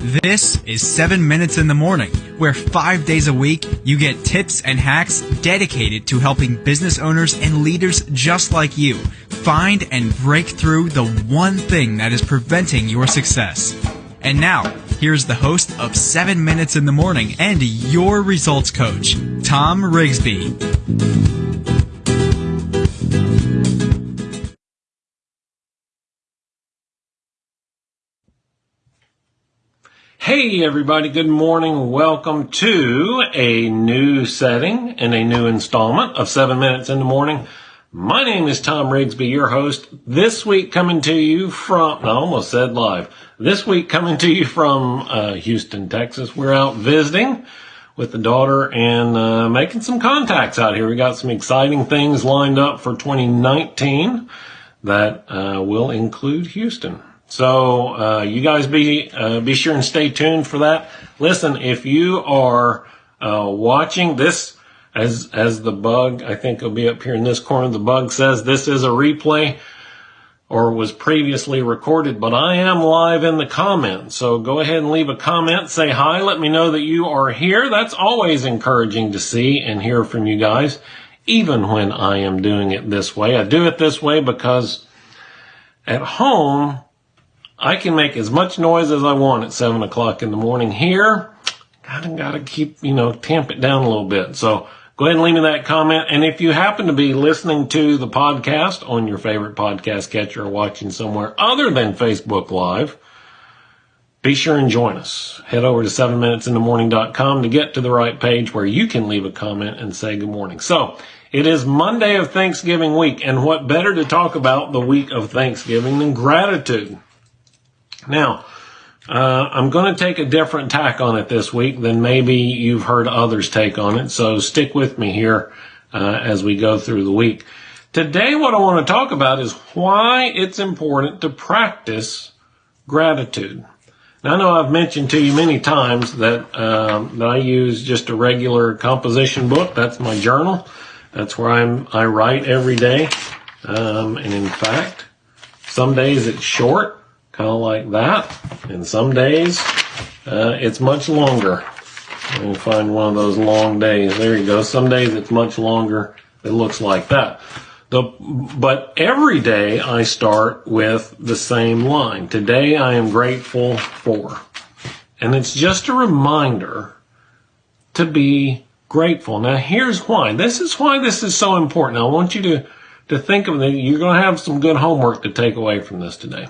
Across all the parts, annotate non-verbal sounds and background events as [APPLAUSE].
This is 7 Minutes in the Morning, where five days a week you get tips and hacks dedicated to helping business owners and leaders just like you find and break through the one thing that is preventing your success. And now, here's the host of 7 Minutes in the Morning and your results coach, Tom Rigsby. Hey everybody, good morning. Welcome to a new setting and a new installment of 7 Minutes in the Morning. My name is Tom Rigsby, your host. This week coming to you from, I almost said live. This week coming to you from uh, Houston, Texas. We're out visiting with the daughter and uh, making some contacts out here. We got some exciting things lined up for 2019 that uh, will include Houston. So uh, you guys be uh, be sure and stay tuned for that. Listen, if you are uh, watching this, as as the bug, I think will be up here in this corner. The bug says this is a replay or was previously recorded, but I am live in the comments. So go ahead and leave a comment, say hi, let me know that you are here. That's always encouraging to see and hear from you guys, even when I am doing it this way. I do it this way because at home, I can make as much noise as I want at seven o'clock in the morning here. Gotta, gotta keep, you know, tamp it down a little bit. So go ahead and leave me that comment. And if you happen to be listening to the podcast on your favorite podcast catcher or watching somewhere other than Facebook Live, be sure and join us. Head over to 7minutesinthemorning.com to get to the right page where you can leave a comment and say good morning. So it is Monday of Thanksgiving week. And what better to talk about the week of Thanksgiving than gratitude? Now, uh, I'm going to take a different tack on it this week than maybe you've heard others take on it. So stick with me here uh, as we go through the week. Today, what I want to talk about is why it's important to practice gratitude. Now, I know I've mentioned to you many times that um, that I use just a regular composition book. That's my journal. That's where I'm I write every day. Um, and in fact, some days it's short kind of like that. And some days uh, it's much longer. Me find one of those long days. There you go. Some days it's much longer. It looks like that. The, but every day I start with the same line. Today I am grateful for. And it's just a reminder to be grateful. Now here's why. This is why this is so important. I want you to, to think of it. You're going to have some good homework to take away from this today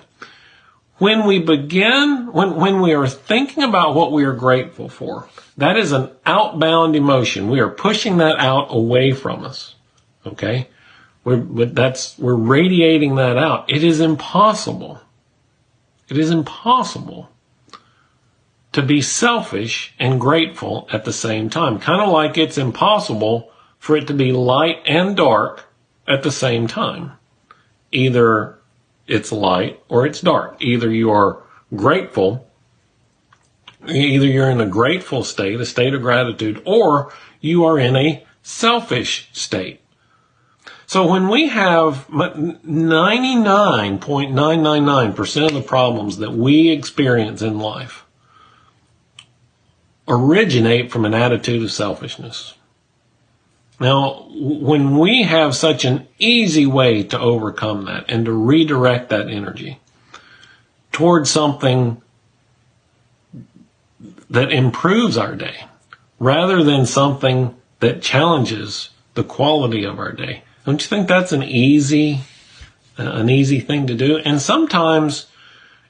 when we begin, when, when we are thinking about what we are grateful for, that is an outbound emotion. We are pushing that out away from us. Okay? We're, that's, we're radiating that out. It is impossible. It is impossible to be selfish and grateful at the same time. Kind of like it's impossible for it to be light and dark at the same time. Either it's light or it's dark. Either you are grateful, either you're in a grateful state, a state of gratitude, or you are in a selfish state. So when we have 99.999% of the problems that we experience in life originate from an attitude of selfishness. Now, when we have such an easy way to overcome that and to redirect that energy towards something that improves our day rather than something that challenges the quality of our day, don't you think that's an easy, uh, an easy thing to do? And sometimes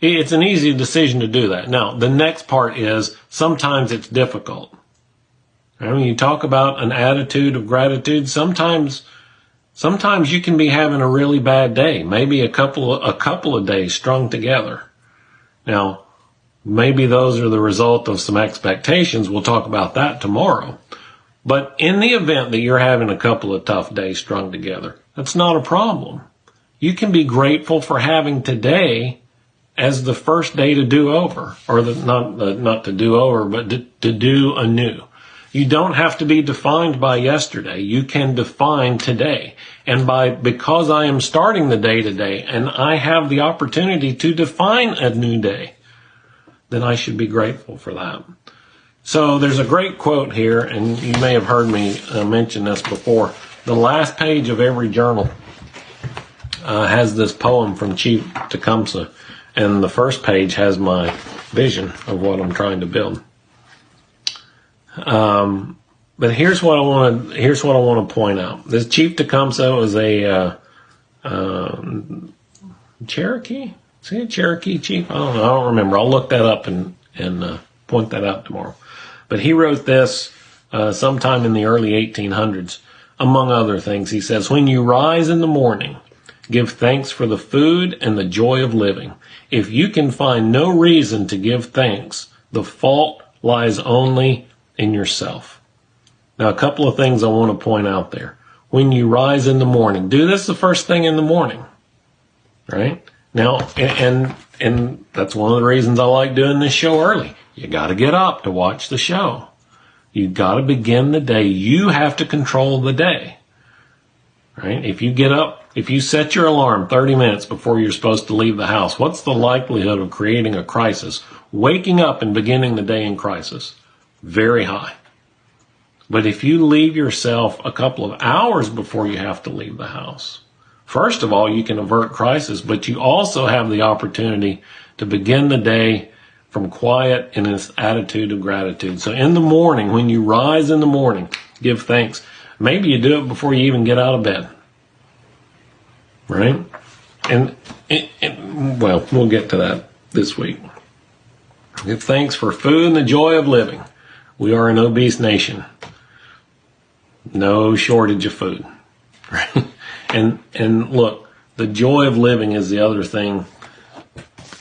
it's an easy decision to do that. Now, the next part is sometimes it's difficult. And when you talk about an attitude of gratitude, sometimes, sometimes you can be having a really bad day, maybe a couple a couple of days strung together. Now, maybe those are the result of some expectations. We'll talk about that tomorrow. But in the event that you're having a couple of tough days strung together, that's not a problem. You can be grateful for having today as the first day to do over, or the, not the, not to do over, but to, to do anew. You don't have to be defined by yesterday. You can define today. And by, because I am starting the day today and I have the opportunity to define a new day, then I should be grateful for that. So there's a great quote here, and you may have heard me uh, mention this before. The last page of every journal uh, has this poem from Chief Tecumseh, and the first page has my vision of what I'm trying to build. Um, but here's what I want to here's what I want to point out. This Chief Tecumseh was a uh, um, Cherokee. Is he a Cherokee chief? I don't know. I don't remember. I'll look that up and and uh, point that out tomorrow. But he wrote this uh, sometime in the early 1800s. Among other things, he says, "When you rise in the morning, give thanks for the food and the joy of living. If you can find no reason to give thanks, the fault lies only in yourself." Now, a couple of things I want to point out there. When you rise in the morning, do this the first thing in the morning, right? Now, and, and that's one of the reasons I like doing this show early. You got to get up to watch the show. You got to begin the day. You have to control the day, right? If you get up, if you set your alarm 30 minutes before you're supposed to leave the house, what's the likelihood of creating a crisis? Waking up and beginning the day in crisis? Very high. But if you leave yourself a couple of hours before you have to leave the house, first of all, you can avert crisis, but you also have the opportunity to begin the day from quiet in this attitude of gratitude. So in the morning, when you rise in the morning, give thanks. Maybe you do it before you even get out of bed. Right? And, well, we'll get to that this week. Give thanks for food and the joy of living. We are an obese nation no shortage of food. Right? [LAUGHS] And and look, the joy of living is the other thing.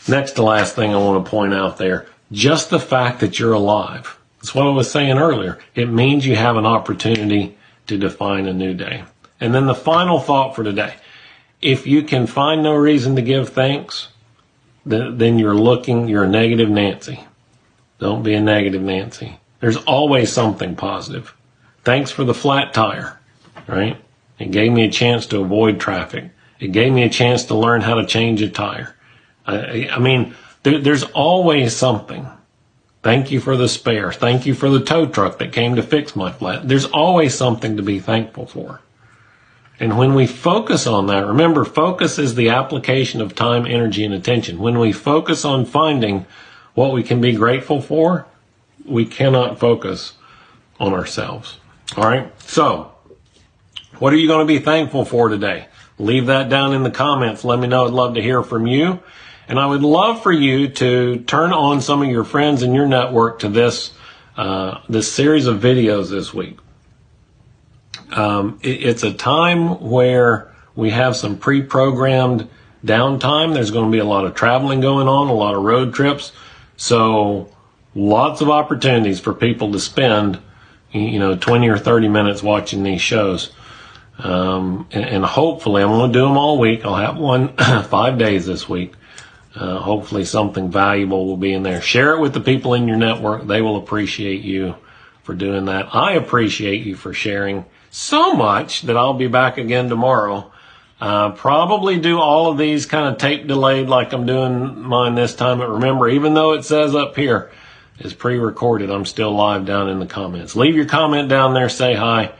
Next to last thing I want to point out there. Just the fact that you're alive. That's what I was saying earlier. It means you have an opportunity to define a new day. And then the final thought for today. If you can find no reason to give thanks, then you're looking, you're a negative Nancy. Don't be a negative Nancy. There's always something positive. Thanks for the flat tire, right? It gave me a chance to avoid traffic. It gave me a chance to learn how to change a tire. I, I mean, there, there's always something. Thank you for the spare. Thank you for the tow truck that came to fix my flat. There's always something to be thankful for. And when we focus on that, remember, focus is the application of time, energy, and attention. When we focus on finding what we can be grateful for, we cannot focus on ourselves. All right. So, what are you going to be thankful for today? Leave that down in the comments. Let me know. I'd love to hear from you. And I would love for you to turn on some of your friends in your network to this, uh, this series of videos this week. Um, it, it's a time where we have some pre-programmed downtime. There's going to be a lot of traveling going on, a lot of road trips. So lots of opportunities for people to spend you know, 20 or 30 minutes watching these shows. Um, and, and, hopefully I'm going to do them all week. I'll have one [CLEARS THROAT] five days this week. Uh, hopefully something valuable will be in there. Share it with the people in your network. They will appreciate you for doing that. I appreciate you for sharing so much that I'll be back again tomorrow. Uh, probably do all of these kind of tape delayed like I'm doing mine this time. But remember, even though it says up here, is pre-recorded. I'm still live down in the comments. Leave your comment down there, say hi,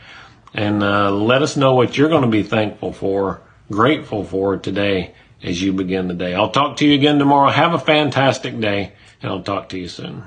and uh, let us know what you're going to be thankful for, grateful for today as you begin the day. I'll talk to you again tomorrow. Have a fantastic day, and I'll talk to you soon.